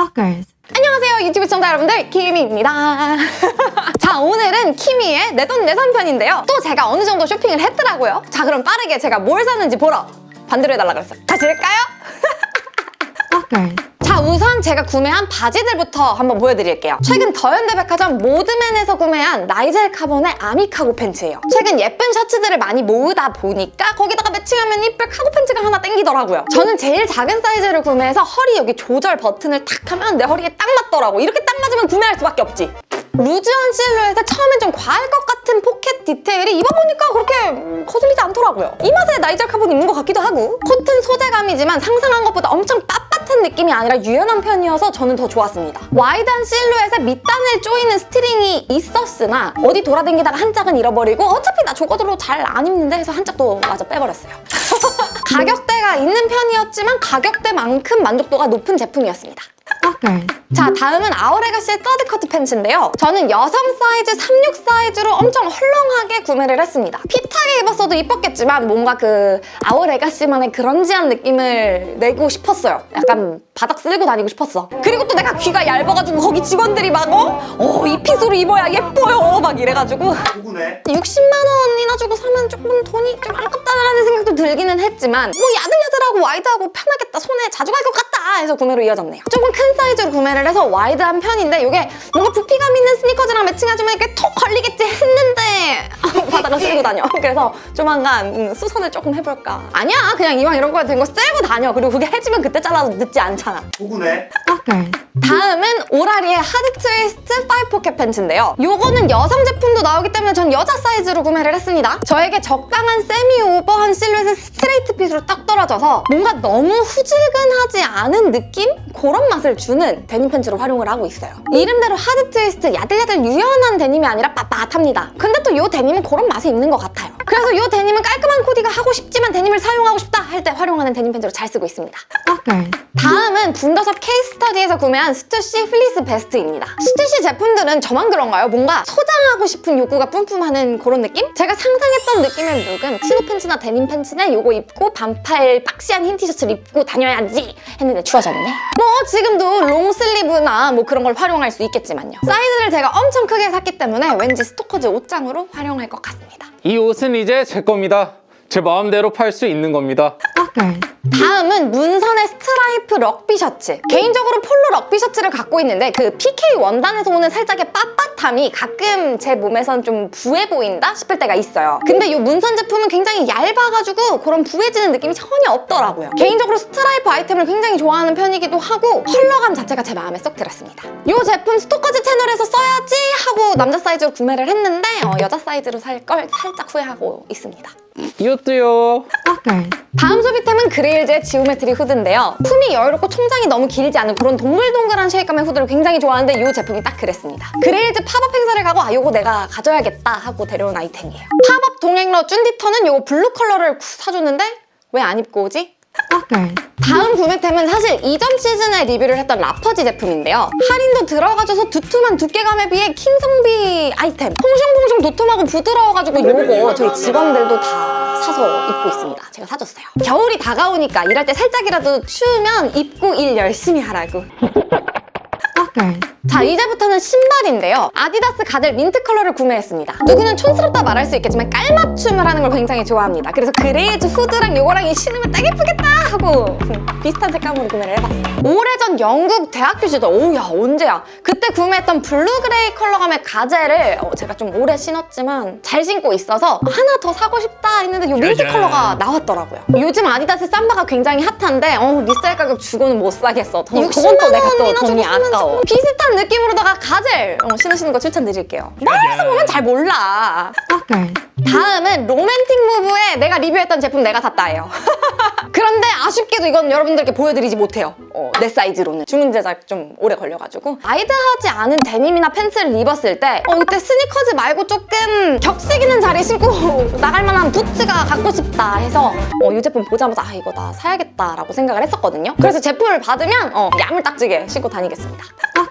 Stalkers. 안녕하세요 유튜브 시청자 여러분들 키미입니다 자 오늘은 키미의 내 돈 내산 편인데요 또 제가 어느 정도 쇼핑을 했더라고요 자 그럼 빠르게 제가 뭘 샀는지 보러 반대로 해달라 그랬어요 다시 할까요? Stalkers. 자 우선 제가 구매한 바지들부터 한번 보여드릴게요. 최근 더현대백화점 모드맨에서 구매한 나이젤 카본의 army cargo 팬츠예요. 최근 예쁜 셔츠들을 많이 모으다 보니까 거기다가 매칭하면 이쁠 카고 팬츠가 하나 땡기더라고요. 저는 제일 작은 사이즈를 구매해서 허리 여기 조절 버튼을 탁 하면 내 허리에 딱 맞더라고. 이렇게 딱 맞으면 구매할 수밖에 없지 loose한 실루엣에 처음엔 좀 과할 것 같은 포켓 디테일이 입어보니까 그렇게 음, 거슬리지 않더라고요. 이 맛에 나이젤 카본 입는 것 같기도 하고 코튼 소재감이지만 상상한 것보다 엄청 빳빳한 느낌이 아니라 유연한 편이어서 저는 더 좋았습니다. wide한 실루엣에 밑단을 조이는 string이 있었으나 어디 돌아다니다가 한 짝은 잃어버리고 어차피 나 저거대로 잘 안 입는데 해서 한 짝도 마저 빼버렸어요. 가격대가 있는 편이었지만 가격대만큼 만족도가 높은 제품이었습니다. 자 다음은 아우레가시의 third cut 팬츠인데요. 저는 여성 사이즈 36 사이즈로 엄청 헐렁하게 구매를 했습니다. fit하게 입었어도 이뻤겠지만 뭔가 그 아우레가시만의 grunge한 느낌을 내고 싶었어요. 약간 바닥 쓸고 다니고 싶었어. 그리고 또 내가 귀가 얇아가지고 거기 직원들이 막 어? 어, 이 fit으로 입어야 예뻐요. 막 이래가지고. 누구네? 60만 원이나 주고 사면 조금 돈이 좀 아깝다라는 생각도 들기는 했지만 뭐 야들야들하고 wide하고 편하겠다 손에 자주 갈 것 같다 해서 구매로 이어졌네요. 조금 큰 사이즈로 구매 를 해서 wide한 편인데 이게 뭔가 부피감 있는 스니커즈랑 매칭해주면 이렇게 톡 걸리겠지 했는데 바닥을 쓸고 다녀 그래서 조만간 음, 수선을 조금 해볼까 아니야 그냥 이왕 이런 거에 된 거 쓸고 다녀 그리고 그게 해지면 그때 잘라도 늦지 않잖아? Stalkers. 다음은 오라리의 hard twist five pocket 팬츠인데요. 요거는 여성 제품도 나오기 때문에 전 여자 사이즈로 구매를 했습니다. 저에게 적당한 semi over한 실루엣의 straight fit으로 딱 떨어져서 뭔가 너무 후질근하지 않은 느낌? 그런 맛을 주는 데님 팬츠로 활용을 하고 있어요. 이름대로 hard twist 야들야들 유연한 데님이 아니라 빳빳합니다. 근데 또 요 데님은 그런 맛이 있는 것 같아요. 그래서 요 데님은 깔끔한 코디가 하고 싶지만 데님을 사용하고 싶다 할 때 활용하는 데님 팬츠로 잘 쓰고 있습니다. 다음은 분더샵 케이스터디에서 구매한 스투시 fleece vest입니다. 스투시 제품들은 저만 그런가요? 뭔가 소장 하고 싶은 욕구가 뿜뿜하는 그런 느낌? 제가 상상했던 느낌의 look은 chino 팬츠나 데님 팬츠는 요거 입고 반팔 boxy한 흰 티셔츠를 입고 다녀야지 했는데 추워졌네. 뭐 지금도 long sleeve나 뭐 그런 걸 활용할 수 있겠지만요. 사이즈를 제가 엄청 크게 샀기 때문에 왠지 스토커즈 옷장으로 활용할 것 같습니다. 이 옷은 이제 제 겁니다. 제 마음대로 팔 수 있는 겁니다. Stalkers. 다음은 문선의 스트라이프 럭비 셔츠. 개인적으로 폴로 럭비 셔츠를 갖고 있는데 그 PK 원단에서 오는 살짝의 빳빳함이 가끔 제 몸에선 좀 부해 보인다 싶을 때가 있어요. 근데 이 문선 제품은 굉장히 얇아가지고 그런 부해지는 느낌이 전혀 없더라고요. 개인적으로 스트라이프 아이템을 굉장히 좋아하는 편이기도 하고 컬러감 자체가 제 마음에 쏙 들었습니다. 이 제품 스토커즈 채널에서 써야지 하고 남자 사이즈로 구매를 했는데 어, 여자 사이즈로 살 걸 살짝 후회하고 있습니다. 이것도요. Stalkers. 다음 소비템은 그레일즈의 geometry 후드인데요. 품이 여유롭고 총장이 너무 길지 않은 그런 동글동글한 shape감의 후드를 굉장히 좋아하는데 이 제품이 딱 그랬습니다. 그레일즈 팝업 행사를 가고 아 요거 내가 가져야겠다 하고 데려온 아이템이에요. 팝업 동행러 쭌디터는 요거 블루 컬러를 사줬는데 왜 안 입고 오지? 다음 구매템은 사실 이전 시즌에 리뷰를 했던 라퍼지 제품인데요. 할인도 들어가줘서 두툼한 두께감에 비해 킹성비 아이템. 퐁숑퐁숑 도톰하고 부드러워가지고 요거 저희 직원들도 다 사서 입고 있습니다. 제가 사줬어요. 겨울이 다가오니까 일할 때 살짝이라도 추우면 입고 일 열심히 하라고. 자 이제부터는 신발인데요. 아디다스 가젤 민트 컬러를 구매했습니다. 누구는 촌스럽다 말할 수 있겠지만 깔맞춤을 하는 걸 굉장히 좋아합니다. 그래서 그레일즈 후드랑 요거랑 이 신으면 딱 예쁘겠다 하고 비슷한 색감으로 구매를 해봤어요. 오래전 영국 대학교 시절 오야 언제야? 그때 구매했던 blue gray 컬러감의 가젤을 어, 제가 좀 오래 신었지만 잘 신고 있어서 하나 더 사고 싶다 했는데 요 민트 컬러가 나왔더라고요. 요즘 아디다스 삼바가 굉장히 hot한데 어, resell 가격 주고는 못 사겠어. 더, 60만 그건 또 내가 또 원이나 돈이 아까워. 비슷한 느낌으로다가 가젤! 어, 신으시는 거 추천드릴게요. 멀리서 보면 잘 몰라. 다음은 로맨틱 무브에 내가 리뷰했던 제품 내가 샀다예요. 그런데 아쉽게도 이건 여러분들께 보여드리지 못해요. 어, 내 사이즈로는. 주문 제작 좀 오래 걸려가지고. wide하지 않은 데님이나 팬츠를 입었을 때 어, 그때 스니커즈 말고 조금 격식 있는 자리 신고 나갈 만한 부츠가 갖고 싶다 해서 어, 이 제품 보자마자 아 이거 나 사야겠다라고 생각을 했었거든요. 그래서 제품을 받으면 어, 야물딱지게 신고 다니겠습니다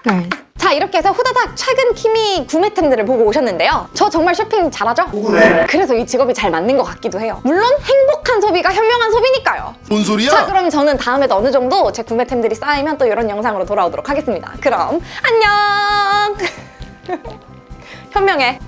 Stalkers. 자자 이렇게 해서 후다닥 최근 키미 구매템들을 보고 오셨는데요. 저 정말 쇼핑 잘하죠? 누구네? 그래서 이 직업이 잘 맞는 것 같기도 해요. 물론 행복한 소비가 현명한 소비니까요. 뭔 소리야? 자 그럼 저는 다음에도 어느 정도 제 구매템들이 쌓이면 또 이런 영상으로 돌아오도록 하겠습니다. 그럼 안녕! 현명해.